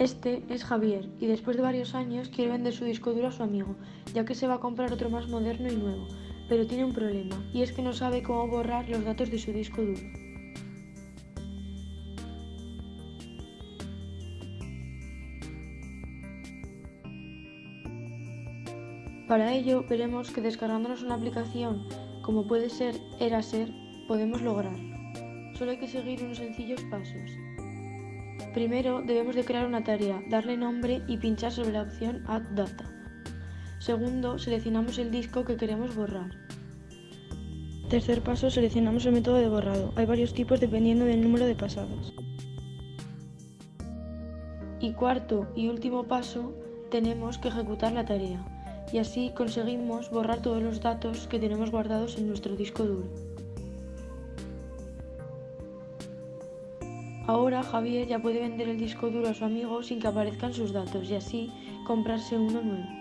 Este es Javier y después de varios años quiere vender su disco duro a su amigo, ya que se va a comprar otro más moderno y nuevo, pero tiene un problema, y es que no sabe cómo borrar los datos de su disco duro. Para ello veremos que descargándonos una aplicación como puede ser Eraser podemos lograrlo. Solo hay que seguir unos sencillos pasos. Primero debemos de crear una tarea, darle nombre y pinchar sobre la opción Add Data. Segundo, seleccionamos el disco que queremos borrar. Tercer paso, seleccionamos el método de borrado. Hay varios tipos dependiendo del número de pasadas. Y cuarto y último paso, tenemos que ejecutar la tarea y así conseguimos borrar todos los datos que tenemos guardados en nuestro disco duro. Ahora Javier ya puede vender el disco duro a su amigo sin que aparezcan sus datos y así comprarse uno nuevo.